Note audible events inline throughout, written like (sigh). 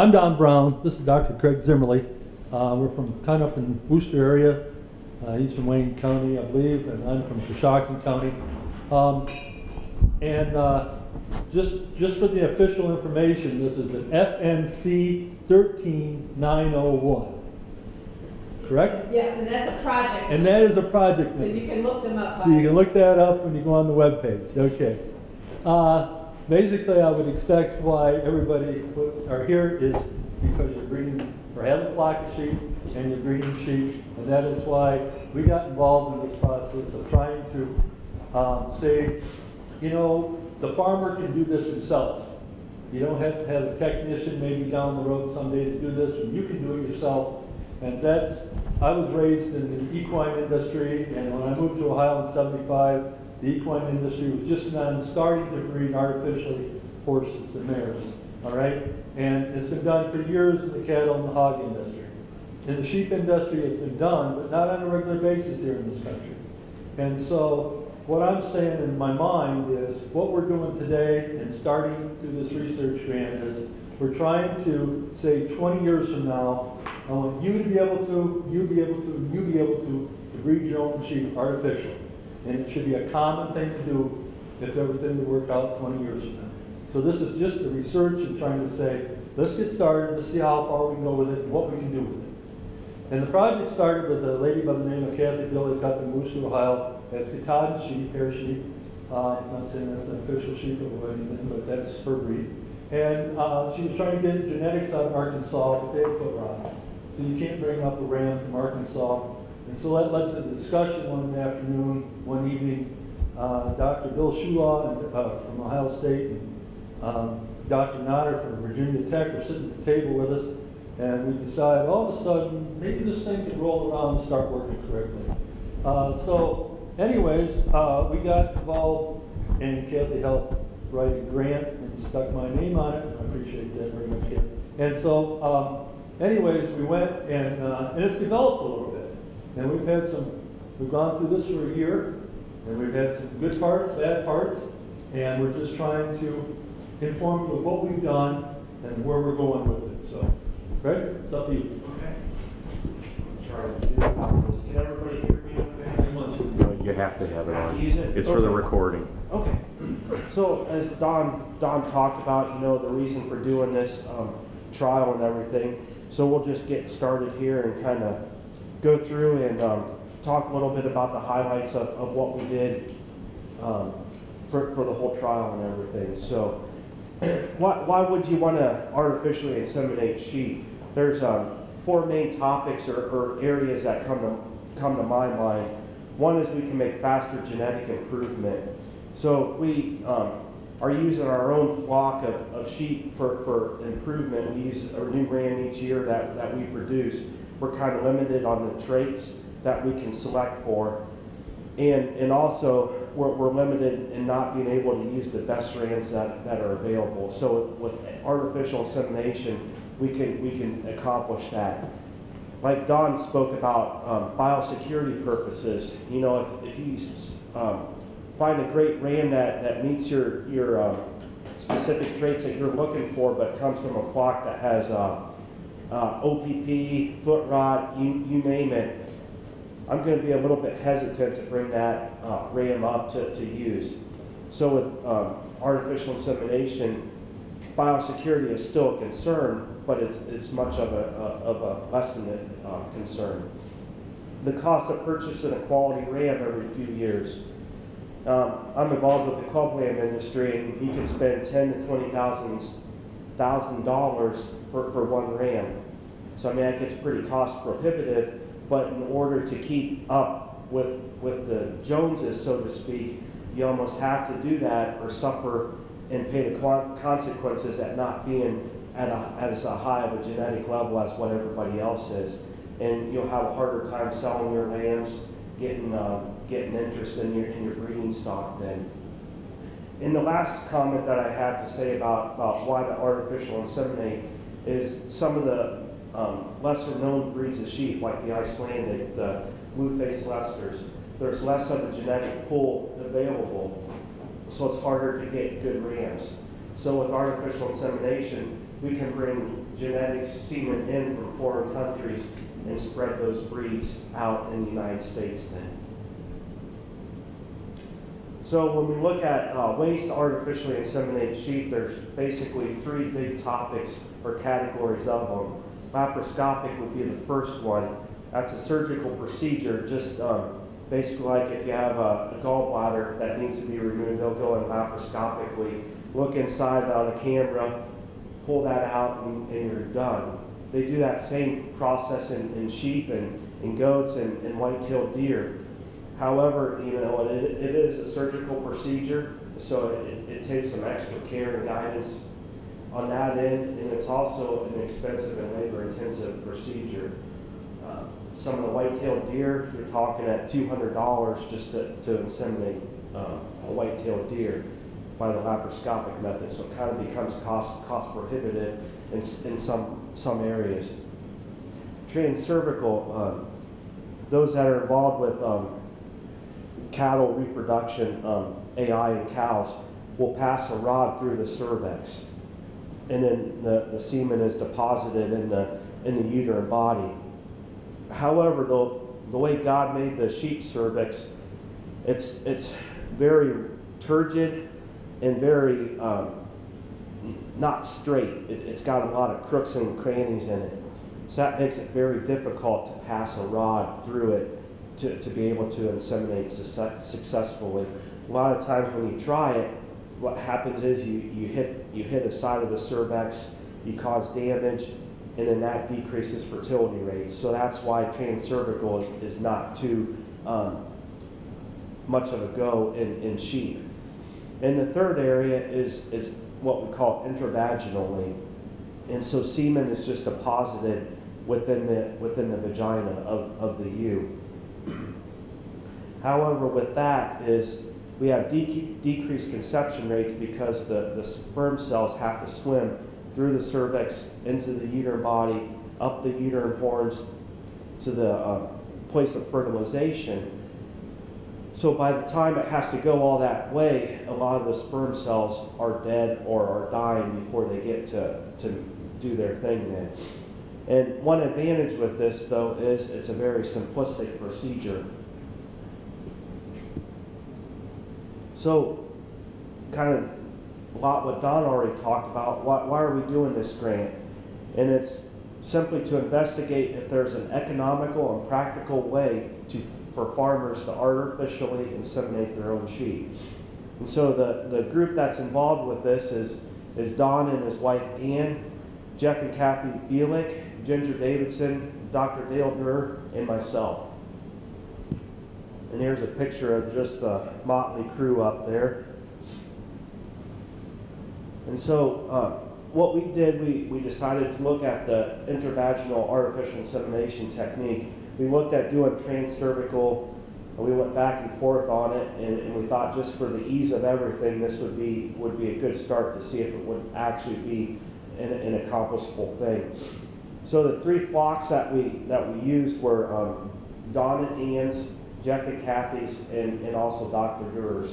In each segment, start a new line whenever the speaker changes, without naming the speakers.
I'm Don Brown. This is Dr. Craig Zimmerly. Uh, we're from kind of up in Wooster area. Uh, he's from Wayne County, I believe, and I'm from Coshocton County. Um, and uh, just just for the official information, this is an FNC 13901. Correct?
Yes, and that's a project.
And that is a project.
So you can look them up.
So you can look that up when you go on the web page. okay. Basically, I would expect why everybody are here is because you're breeding, or have a flock of sheep, and you're breeding sheep, and that is why we got involved in this process of trying to um, say, you know, the farmer can do this himself. You don't have to have a technician maybe down the road someday to do this, and you can do it yourself. And that's, I was raised in the equine industry, and when I moved to Ohio in seventy-five, the equine industry was just now starting to breed artificially horses and mares, all right? And it's been done for years in the cattle and the hog industry. In the sheep industry, it's been done, but not on a regular basis here in this country. And so what I'm saying in my mind is what we're doing today and starting through this research grant is we're trying to say 20 years from now, I want you to be able to, you be able to, you be able to, to breed your own sheep artificially. And it should be a common thing to do if everything would work out 20 years from now. So this is just the research and trying to say, let's get started, let's see how far we can go with it and what we can do with it. And the project started with a lady by the name of Kathy Billick up in Wooster, Ohio, as Katahdin sheep, hair sheep. Uh, I'm not saying that's an official sheep or anything, but that's her breed. And uh, she was trying to get genetics out of Arkansas, but they had foot rot. So you can't bring up a ram from Arkansas. And so that led to the discussion one afternoon, one evening. Uh, Dr. Bill Shulaw uh, from Ohio State and um, Dr. Notter from Virginia Tech were sitting at the table with us, and we decided all of a sudden, maybe this thing could roll around and start working correctly. Uh, so anyways, uh, we got involved, and Kathy helped write a grant and stuck my name on it. I appreciate that very much, Kathy. And so, um, anyways, we went, and, uh, and it's developed a little bit. And we've had some, we've gone through this for a year, and we've had some good parts, bad parts, and we're just trying to inform you of what we've done and where we're going with it. So, Greg, it's up to you.
Okay. Try to do. Can everybody hear me okay?
You have to have it on.
Use it?
It's for the recording.
Okay. So as Don, Don talked about, you know, the reason for doing this um, trial and everything. So we'll just get started here and kind of go through and um, talk a little bit about the highlights of, of what we did um, for, for the whole trial and everything. So (clears throat) why, why would you want to artificially inseminate sheep? There's um, four main topics or, or areas that come to, come to my mind. One is we can make faster genetic improvement. So if we um, are using our own flock of, of sheep for, for improvement, we use a new ram each year that, that we produce, we're kind of limited on the traits that we can select for. And, and also, we're, we're limited in not being able to use the best rams that, that are available. So with artificial insemination, we can, we can accomplish that. Like Don spoke about um, biosecurity purposes, you know, if, if you um, find a great ram that, that meets your, your um, specific traits that you're looking for, but comes from a flock that has uh, um, uh, OPP, foot rot, you, you name it, I'm going to be a little bit hesitant to bring that uh, RAM up to, to use. So with um, artificial insemination, biosecurity is still a concern, but it's, it's much of a, a of a lessened uh, concern. The cost of purchasing a quality RAM every few years. Um, I'm involved with the club lamb industry, and you can spend ten to twenty thousands $1,000 for, for one RAM. So I mean, that gets pretty cost prohibitive, but in order to keep up with, with the Joneses, so to speak, you almost have to do that or suffer and pay the consequences at not being at, a, at as a high of a genetic level as what everybody else is. And you'll have a harder time selling your rams, getting, uh, getting interest in your, in your breeding stock then. And the last comment that I have to say about, about why to artificial inseminate is some of the um, lesser known breeds of sheep, like the Icelandic, the blue-faced Leicesters, there's less of a genetic pool available, so it's harder to get good rams. So with artificial insemination, we can bring genetic semen in from foreign countries and spread those breeds out in the United States then. So when we look at uh, ways to artificially inseminate sheep, there's basically three big topics or categories of them. Laparoscopic would be the first one. That's a surgical procedure, just um, basically like if you have a, a gallbladder that needs to be removed, they'll go in laparoscopically, look inside on a camera, pull that out, and, and you're done. They do that same process in, in sheep and, goats and, and white-tailed deer. However, you know, it, it is a surgical procedure, so it, it takes some extra care and guidance on that end, and it's also an expensive and labor-intensive procedure. Uh, Some of the white-tailed deer, you're talking at two hundred dollars just to, to inseminate uh, a white-tailed deer by the laparoscopic method, so it kind of becomes cost, cost prohibitive in, in some, some areas. Transcervical, um, those that are involved with um, cattle reproduction, um, AI in cows, will pass a rod through the cervix. And then the, the semen is deposited in the, in the uterine body. However, the, the way God made the sheep cervix, it's, it's very turgid and very um, not straight. It, it's got a lot of crooks and crannies in it. So that makes it very difficult to pass a rod through it to, to be able to inseminate success, successfully. A lot of times when you try it, what happens is you, you hit you hit a side of the cervix, you cause damage, and then that decreases fertility rates. So that's why transcervical is, is not too um, much of a go in, in sheep. And the third area is, is what we call intravaginally. And so semen is just deposited within the, within the vagina of, of the ewe. However, with that is we have dec- decreased conception rates because the, the sperm cells have to swim through the cervix into the uterine body, up the uterine horns to the uh, place of fertilization. So by the time it has to go all that way, a lot of the sperm cells are dead or are dying before they get to, to do their thing then. And one advantage with this, though, is it's a very simplistic procedure. So, kind of a lot what Don already talked about. Why, why are we doing this grant? And it's simply to investigate if there's an economical and practical way to for farmers to artificially inseminate their own sheep. And so the, the group that's involved with this is, is Don and his wife Ann, Jeff and Kathy Bielik, Ginger Davidson, Dr. Dale Durr, and myself. And here's a picture of just the motley crew up there. And so, uh, what we did, we, we decided to look at the intravaginal artificial insemination technique. We looked at doing transcervical, and we went back and forth on it, and, and we thought just for the ease of everything, this would be would be a good start to see if it would actually be an, an accomplishable thing. So the three flocks that we that we used were um, Don and And Kathy's, and, and also Dr. Durr's.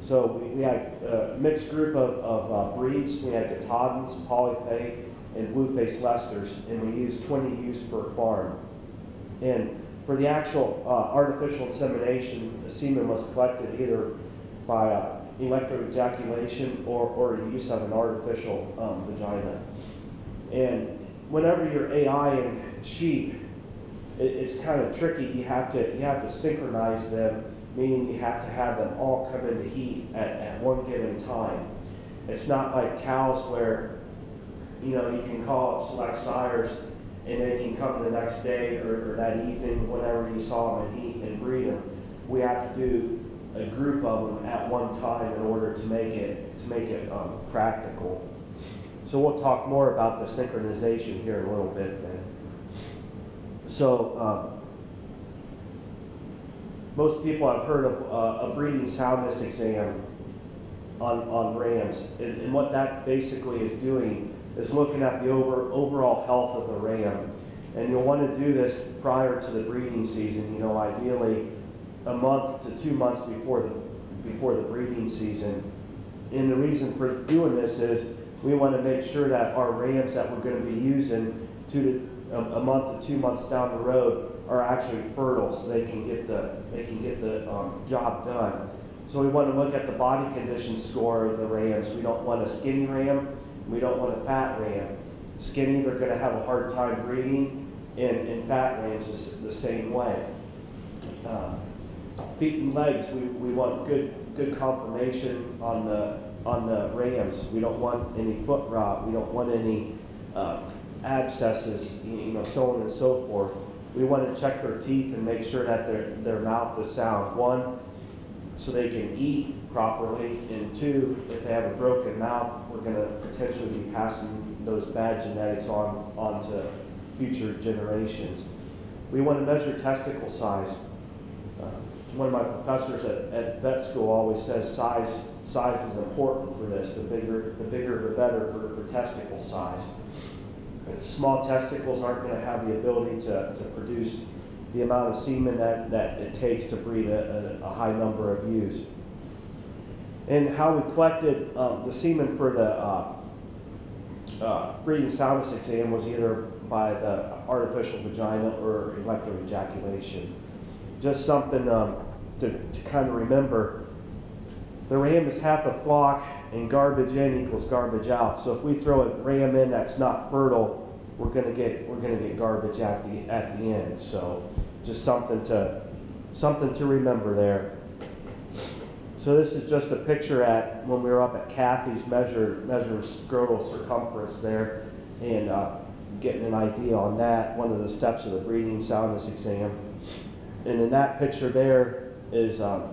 So we, we had a mixed group of, of uh, breeds. We had Katahdins, Polypay, and Blue-faced Leicesters, and we used 20 ewes per farm. And for the actual uh, artificial insemination, the semen was collected either by uh, electric ejaculation or, or use of an artificial um, vagina. And whenever you're AI in sheep, it, it's kind of tricky. You have to you have to synchronize them, meaning you have to have them all come into heat at, at one given time. It's not like cows where you know you can call up select sires and they can come the next day or, or that evening whenever you saw them in heat and breed them. We have to do a group of them at one time in order to make it to make it um, practical. So we'll talk more about the synchronization here in a little bit then. So um, most people have heard of uh, a breeding soundness exam on, on rams. And, and what that basically is doing is looking at the over, overall health of the ram. And you'll want to do this prior to the breeding season, you know, ideally a month to two months before the, before the breeding season. And the reason for doing this is we want to make sure that our rams that we're going to be using to, a, a month to two months down the road are actually fertile, so they can get the, they can get the, um, job done. So we want to look at the body condition score of the rams. We don't want a skinny ram, we don't want a fat ram. Skinny, they're gonna have a hard time breeding, and, and fat rams is the same way. Uh, Feet and legs, we, we want good, good conformation on the, on the rams. We don't want any foot rot, we don't want any, uh, abscesses, you know, so on and so forth. We want to check their teeth and make sure that their, their mouth is sound. One, so they can eat properly, and two, if they have a broken mouth, we're gonna potentially be passing those bad genetics on, on to future generations. We want to measure testicle size. Uh, One of my professors at, at vet school always says size, size is important for this, the bigger, the bigger the better for, for testicle size. Small testicles aren't gonna have the ability to, to produce the amount of semen that, that it takes to breed a, a, a high number of ewes. And how we collected um, the semen for the uh, uh, breeding soundness exam was either by the artificial vagina or electroejaculation. Just something um, to, to kind of remember. The ram is half the flock, and garbage in equals garbage out. So if we throw a ram in that's not fertile, we're gonna get we're gonna get garbage at the at the end. So just something to something to remember there. So this is just a picture at when we were up at Kathy's measure measure scrotal circumference there, and uh, getting an idea on that. One of the steps of the breeding soundness exam, and in that picture there is um,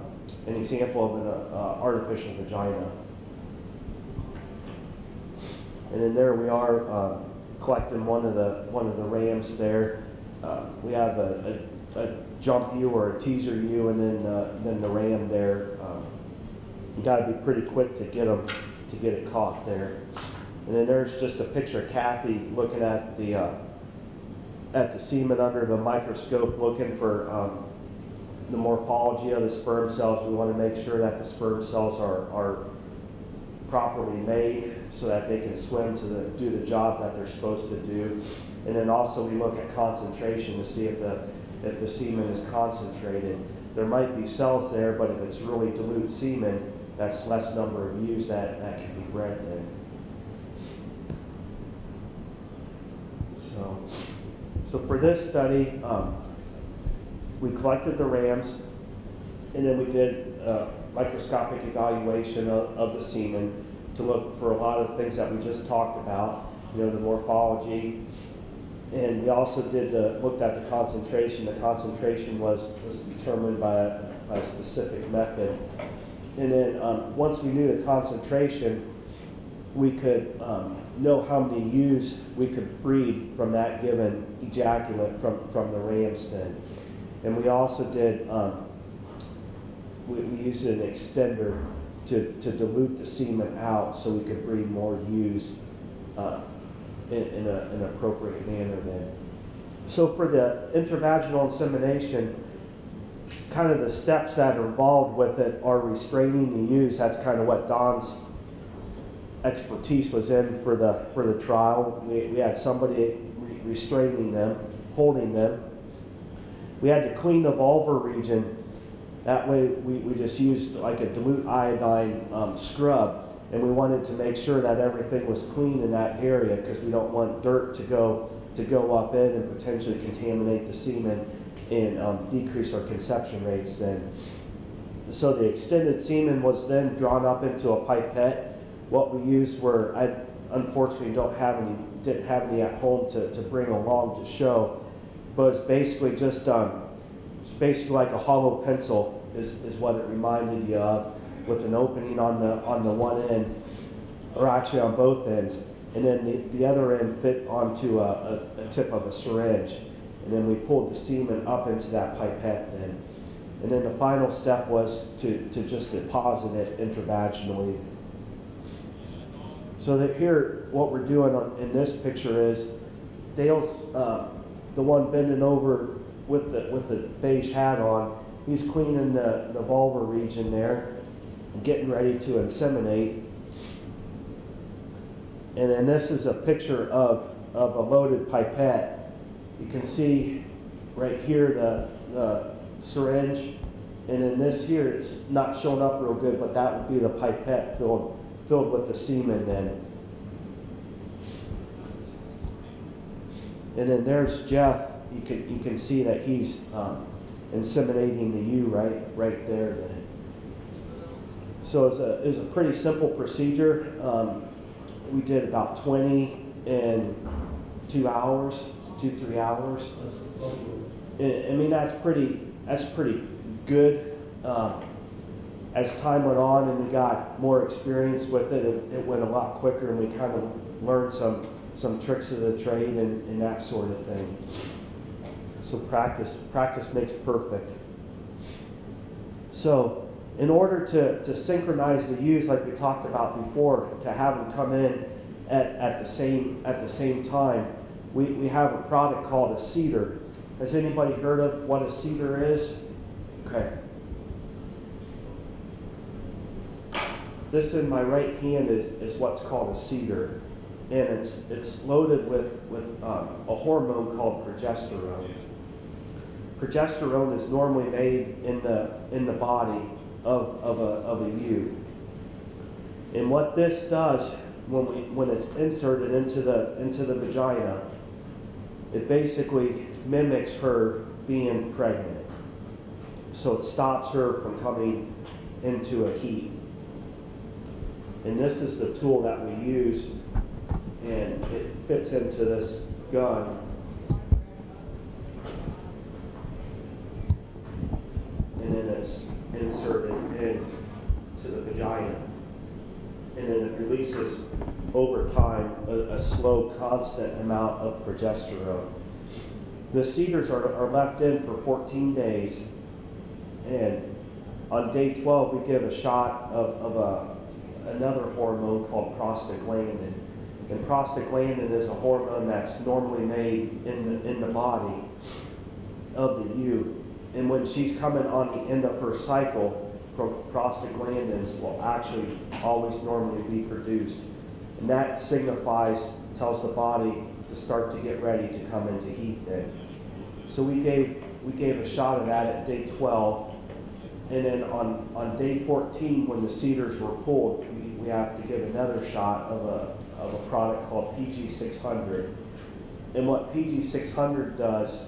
an example of an uh, artificial vagina. And then there we are uh, collecting one of the one of the rams there. Uh, we have a, a, a jump ewe or a teaser ewe, and then uh, then the ram there. Um, you got to be pretty quick to get them to get it caught there. And then there's just a picture of Kathy looking at the uh, at the semen under the microscope, looking for um, the morphology of the sperm cells. We want to make sure that the sperm cells are are properly made so that they can swim to the, do the job that they're supposed to do. And then also we look at concentration to see if the, if the semen is concentrated. There might be cells there, but if it's really dilute semen, that's less number of ewes that, that can be bred then. So, so for this study, um, we collected the rams, and then we did uh, microscopic evaluation of, of the semen to look for a lot of things that we just talked about, you know, the morphology. And we also did the, looked at the concentration. The concentration was, was determined by a, by a specific method. And then um, once we knew the concentration, we could um, know how many ewes we could breed from that given ejaculate from, from the ram's then. And we also did um, we, we used an extender to, to dilute the semen out so we could breed more ewes uh, in, in a, an appropriate manner then. So for the intravaginal insemination, kind of the steps that are involved with it are restraining the ewes. That's kind of what Don's expertise was in for the for the trial. We, we had somebody re- restraining them, holding them. We had to clean the vulvar region that way, we, we just used like a dilute iodine um, scrub, and we wanted to make sure that everything was clean in that area because we don't want dirt to go to go up in and potentially contaminate the semen and um, decrease our conception rates. Then, so the extended semen was then drawn up into a pipette. What we used were I unfortunately don't have any didn't have any at home to, to bring along to show, but it's basically just um, it's basically like a hollow pencil is, is what it reminded you of with an opening on the on the one end or actually on both ends and then the, the other end fit onto a, a, a tip of a syringe and then we pulled the semen up into that pipette then and then the final step was to, to just deposit it intravaginally so that here what we're doing on, in this picture is Dale's uh, the one bending over with the with the beige hat on. He's cleaning the, the vulvar region there, getting ready to inseminate. And then this is a picture of, of a loaded pipette. You can see right here the, the syringe. And in this here, it's not showing up real good, but that would be the pipette filled, filled with the semen then. And then there's Jeff. You can, you can see that he's um, inseminating the ewe right, right there. Then. So it's a, it's a pretty simple procedure. Um, we did about 20 in two hours, two, three hours. I I mean, that's pretty, that's pretty good. Um, as time went on and we got more experience with it, it, it went a lot quicker and we kind of learned some, some tricks of the trade and, and that sort of thing. So practice, practice makes perfect. So in order to, to synchronize the ewes like we talked about before, to have them come in at, at the same at the same time, we, we have a product called a CIDR. Has anybody heard of what a CIDR is? Okay. This in my right hand is, is what's called a CIDR. And it's, it's loaded with, with um, a hormone called progesterone. Progesterone is normally made in the, in the body of, of, a, of a ewe. And what this does when, we, when it's inserted into the, into the vagina, it basically mimics her being pregnant. So it stops her from coming into a heat. And this is the tool that we use, and it fits into this gun. And then it's inserted into the vagina. And then it releases over time a, a slow, constant amount of progesterone. The CIDRs are, are left in for 14 days, and on day 12, we give a shot of, of a, another hormone called prostaglandin. And prostaglandin is a hormone that's normally made in the, in the body of the ewe. And when she's coming on the end of her cycle, pro- prostaglandins will actually always normally be produced. And that signifies, tells the body to start to get ready to come into heat then. So we gave, we gave a shot of that at day 12. And then on, on day 14, when the CIDRs were pulled, we, we have to give another shot of a, of a product called PG600. And what PG600 does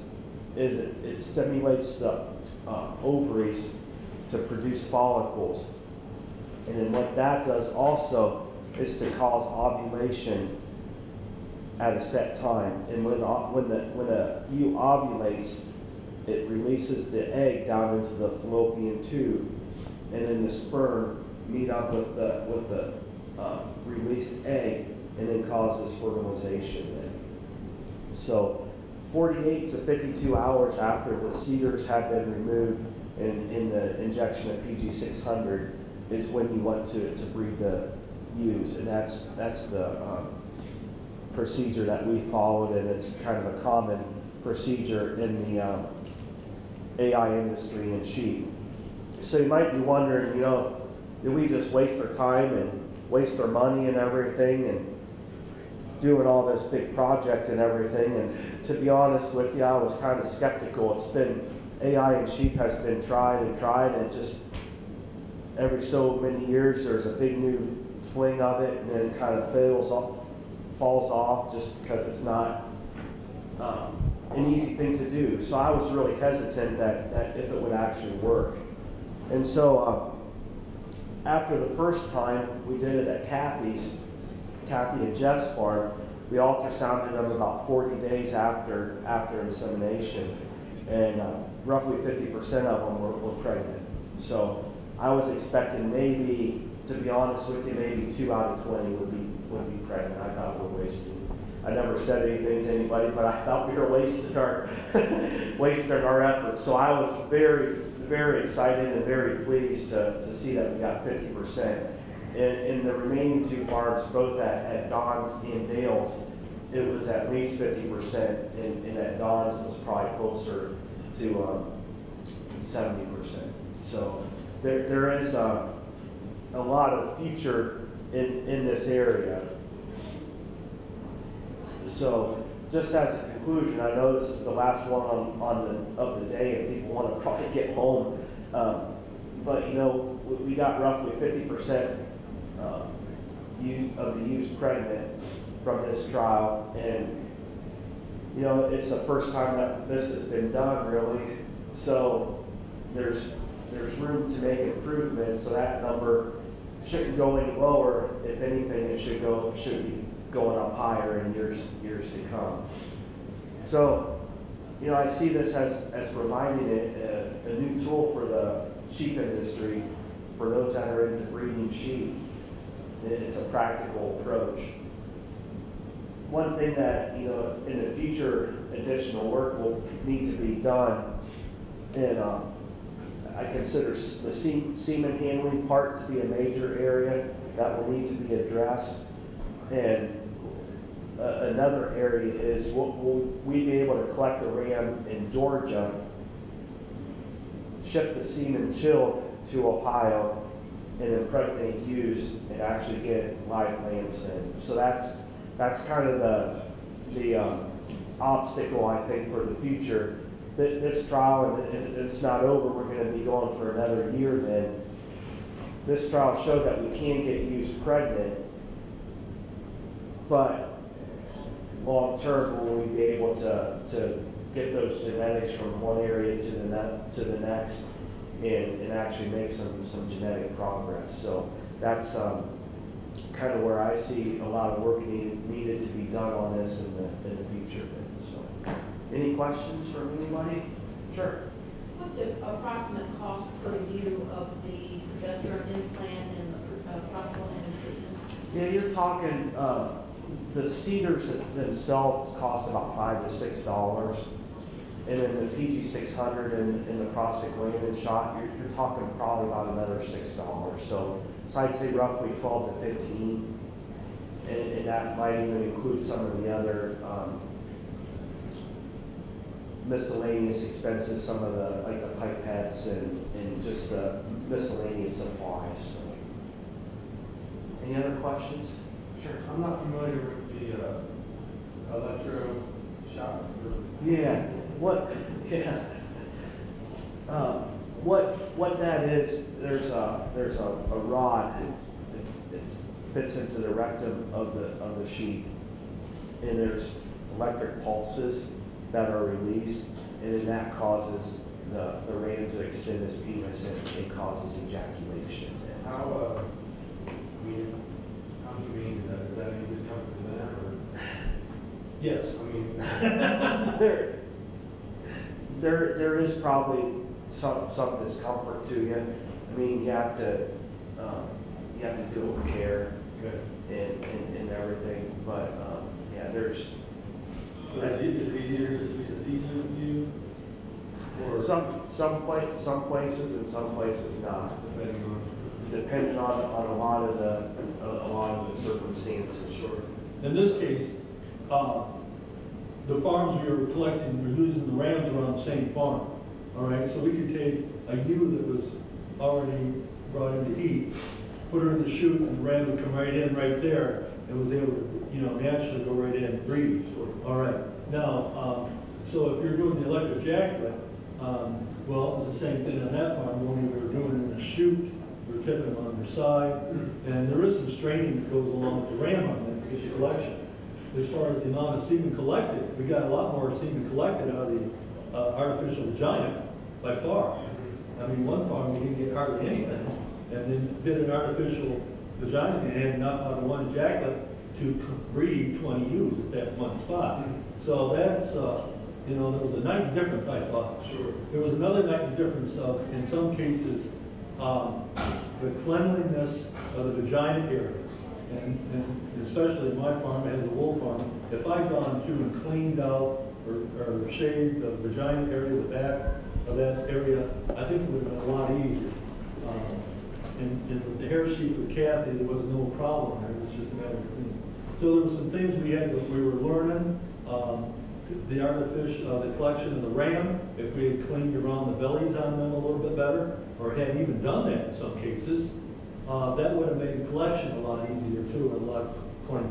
is it, it stimulates the uh, ovaries to produce follicles. And then what that does also is to cause ovulation at a set time. And when, when, the, when a ewe ovulates, it releases the egg down into the fallopian tube. And then the sperm meet up with the, with the uh, released egg and then causes fertilization. So 48 to 52 hours after the CIDRs have been removed in, in the injection of PG600 is when you want to, to breed the ewes. And that's, that's the um, procedure that we followed, and it's kind of a common procedure in the um, AI industry in sheep. So you might be wondering, you know, did we just waste our time and waste our money and everything and doing all this big project and everything? And to be honest with you, I was kind of skeptical. It's been AI in sheep has been tried and tried, and just every so many years there's a big new fling of it, and then it kind of fails off, falls off just because it's not um, an easy thing to do. So I was really hesitant that, that if it would actually work. And so um, after the first time we did it at Kathy's, Kathy and Jeff's farm, we ultrasounded them about 40 days after after insemination, and uh, roughly 50% of them were, were pregnant. So I was expecting maybe, to be honest with you, maybe two out of 20 would be would be pregnant. I thought we were wasting. I never said anything to anybody, but I thought we were wasting our (laughs) wasting our efforts. So I was very very excited and very pleased to, to see that we got 50%. In, in the remaining two farms, both at, at Don's and Dale's, it was at least 50%, and, and at Don's it was probably closer to um, 70%. So there, there is uh, a lot of future in, in this area. So, just as a conclusion, I know this is the last one on, on the, of the day, and people want to (laughs) probably get home. Um, but, you know, we, got roughly fifty percent, uh, you, of the youth pregnant from this trial, and, you know, it's the first time that this has been done, really. So, there's, there's room to make improvements, so that number shouldn't go any lower. If anything, it should go, should be going up higher in years, years to come. So, you know, I see this as, as providing a, a, a new tool for the sheep industry, for those that are into breeding sheep. It- It's a practical approach. One thing that, you know, in the future, additional work will need to be done, and, um, I consider the se- semen handling part to be a major area that will need to be addressed. And uh, another area is, will, will we be able to collect the ram in Georgia, ship the semen chilled to Ohio, and impregnate ewes and actually get live lambs in? So that's, that's kind of the, the um, obstacle, I think, for the future. Th- This trial, and it's not over, we're gonna be going for another year then. This trial showed that we can get ewes pregnant, but long-term, will we be able to, to get those genetics from one area to the ne, to the next and, and actually make some, some genetic progress? So that's, um, kind of where I see a lot of work needed, needed to be done on this in the, in the future. So, any questions from anybody? Sure.
What's the approximate cost per you of the progesterone implant and the uh, prostaglandin treatments?
Yeah, ewe're talking, uh, the CIDRs themselves cost about five to six dollars. And then the PG six hundred and, and the prostaglandin shot, you're, you're talking probably about another six dollars. So, so I'd say roughly twelve to fifteen. And, and that might even include some of the other, um, miscellaneous expenses, some of the, like the pipettes and, and just the miscellaneous supplies, so. Any other questions? Sure.
I'm not familiar with the uh, electro shock.
Yeah, what, (laughs) yeah. Um, What, what that is, there's a, there's a, a rod, it it fits into the rectum of the, of the sheep. And there's electric pulses that are released, and then that causes the, the ram to extend his penis and it causes ejaculation.
How, uh, I mean, how humane is that? Is that any discomfort to them or, (laughs)
Yes.
I mean,
There, there, there is probably some, some discomfort to you. I mean, you have to, um, you have to do it with care and, and, and everything, but, um, yeah, there's
So is it, is it easier just to use a teacher with you? Or
some, some pla, some places and some places not,
depending on?
depending on, on a lot of the, a, a lot of the circumstances.
Sure.
In this case, uh, the farms we were collecting, we're using the rams around the same farm, all right? So we could take a ewe that was already brought into heat, put her in the chute, and the ram would come right in right there, and was able to, you know, naturally go right in and breathe. All right, now, um, so if you're doing the electric jacket, um, well, it's the same thing on that farm, only we were doing in the chute, we we're tipping them on their side, and there is some straining that goes along with the ram on that, because collection. As far as the amount of semen collected, we got a lot more semen collected out of the, uh, artificial vagina by far. I mean, one farm, we didn't get hardly anything, and then did an artificial vagina, and had enough out of one ejaculate to breed twenty ewes at that one spot. So that's, uh, you know, there was a night difference, I thought.
Sure.
There was another night difference of, in some cases, um, the cleanliness of the vagina area. And, and especially my farm, as a wool farm, if I'd gone through and cleaned out or, or shaved the vagina area, the back of that area, I think it would have been a lot easier. Um, And, and the hair sheet with Kathy, there was no problem there, it was just a matter of cleaning. So there were some things we had, that we were learning, um, the artificial, uh, the collection of the ram, if we had cleaned around the bellies on them a little bit better, or had even done that in some cases, uh, that would have made the collection a lot easier too, and a lot cleaner.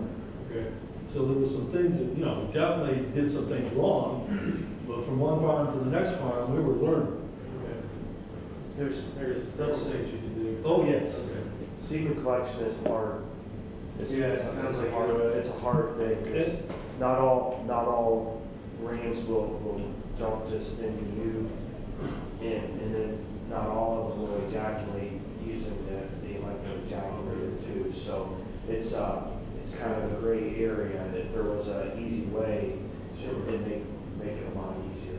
Okay.
So there was some things that, you know, definitely did some things wrong, but from one farm to the next farm, we were learning.
Okay.
There's,
There's several things you can do.
Oh, yes.
Okay.
semen collection is hard. It's,
Yeah,
it's,
it
a-
sounds
it's a
like
hard,
you're-
it's a hard thing, 'cause not all, not all rams will, will jump just into you. And, and then not all of them will ejaculate using the, the electric So it's, uh, it's kind of a gray area. If there was an easy way, it would make, make it a lot easier.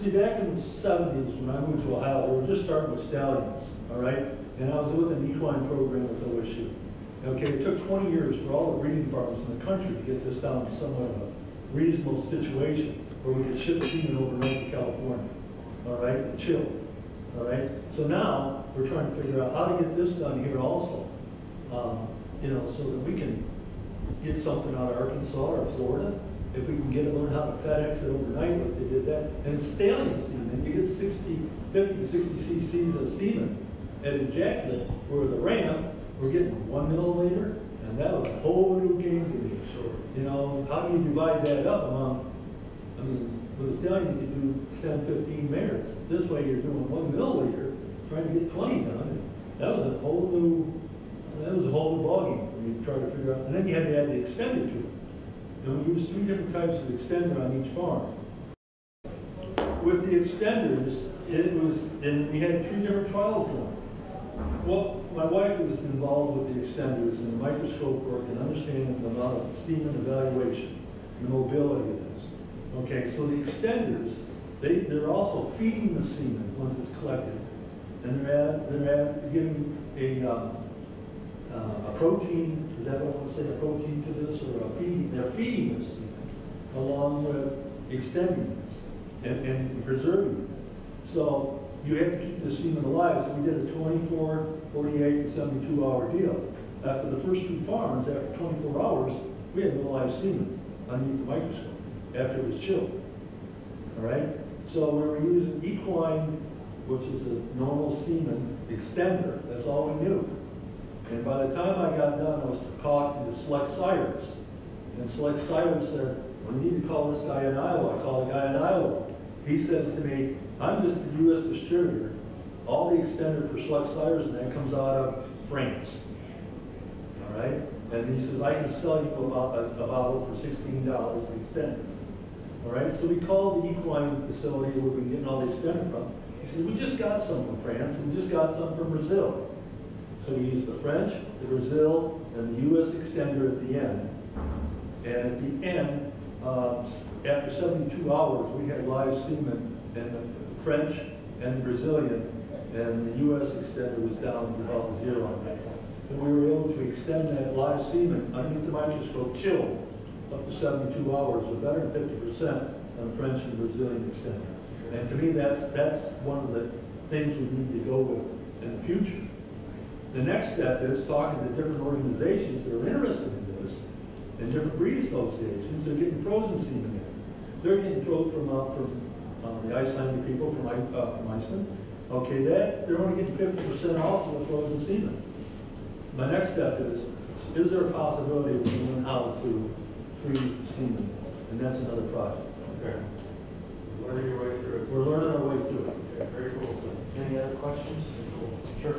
See, back in the seventies, when I moved to Ohio, we were just starting with stallions, all right? And I was with an equine program with OSU. Okay, it took twenty years for all the breeding farms in the country to get this down to somewhat of a reasonable situation where we could ship semen overnight to California, all right, and chill, all right? So now, we're trying to figure out how to get this done here also, um, you know, so that we can get something out of Arkansas or Florida, if we can get it, learn how to FedEx it overnight, like they did that. And stallion semen, you get 60, 50 to 60 cc's of semen at ejaculate, where the ram, we're getting one milliliter, and that was a whole new game to me. Sure. You know, how do you divide that up among, I mean, with a stallion, you could do 10, 15 mares. This way, you're doing one milliliter, trying to get 20 done, that was a whole new, that was a whole new ballgame for me to try to figure out. And then you had to add the extender to it. And we used three different types of extender on each farm. With the extenders, it was, and we had three different trials going. Well, my wife was involved with the extenders and the microscope work and understanding the amount of steam and evaluation, the mobility of this. Okay, so the extenders, they, they're also feeding the semen once it's collected. And they're add, they're giving a, um, uh, a protein, is that what I want to say, a protein to this, or a feeding, they're feeding this semen along with extending this and, and preserving it. So you have to keep the semen alive, so we did a 24, 48, and 72 hour deal. After the first two farms, after 24 hours, we had no live semen underneath the microscope, after it was chilled. All right? So we were using equine, which is a normal semen extender, that's all we knew. And by the time I got done, I was talking to Select Sires. And Select Sires said, we need to call this guy in Iowa. I called the guy in Iowa. He says to me, I'm just the US distributor. All the extender for Select Sires and that comes out of France. All right? And he says, I can sell you a, a bottle for sixteen dollars an extender. All right? So we called the equine facility where we've been getting all the extender from. He said, we just got some from France and we just got some from Brazil. So we used the French, the Brazil, and the US extender at the end. And at the end, uh, after 72 hours, we had live semen and the French and the Brazilian, and the US extender was down to about zero. And we were able to extend that live semen underneath the microscope, chilled, up to 72 hours, or better than 50% on the French and Brazilian extender. And to me, that's, that's one of the things we need to go with in the future. The next step is talking to different organizations that are interested in this, and different breed associations, they're getting frozen semen in. They're getting frozen from, uh, from, um, the Icelandic people from, I- uh, from Iceland. Okay, that, they're only getting fifty percent off of the frozen semen. My next step is, is there a possibility of knowing how to freeze semen? And that's another project.
Okay. Learning your way through it.
We're learning our way through it.
Okay, very cool.
Any other questions? Sure.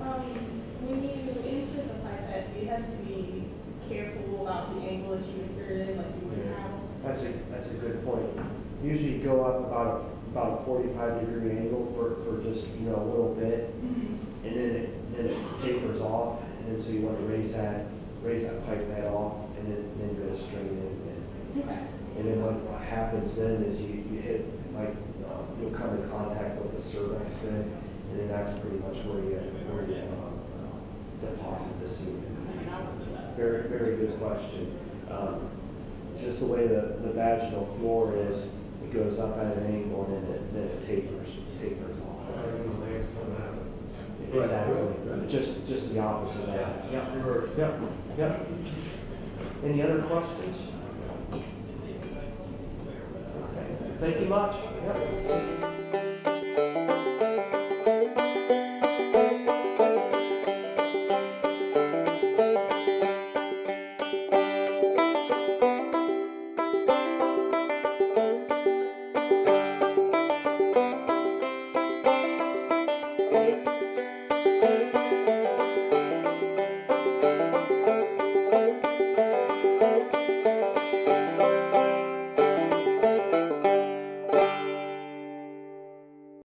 Um, when you insert the pipette, do you have to be careful about the angle that you insert in, like you would have?
That's a, that's a good point. Usually go up about, a- about a forty-five degree angle for, for just, you know, a little bit,
Mm-hmm.
and then it, then it tapers off, and then so you want to raise that, raise that pipe that off, and then, then go straight in. And-
Okay.
And then what what happens then is you, you hit, like, uh, you'll come in contact with the cervix then, and then that's pretty much where you, where you, um, deposit the semen. Very, very good question. Um, Just the way the, the vaginal floor is, it goes up at an angle and then it, then it tapers, tapers off.
Right when the legs come out.
Right,
Exactly,
right.
just, just the opposite of that. Yep, yep, yep. Any other questions? Okay, thank you much. Yep.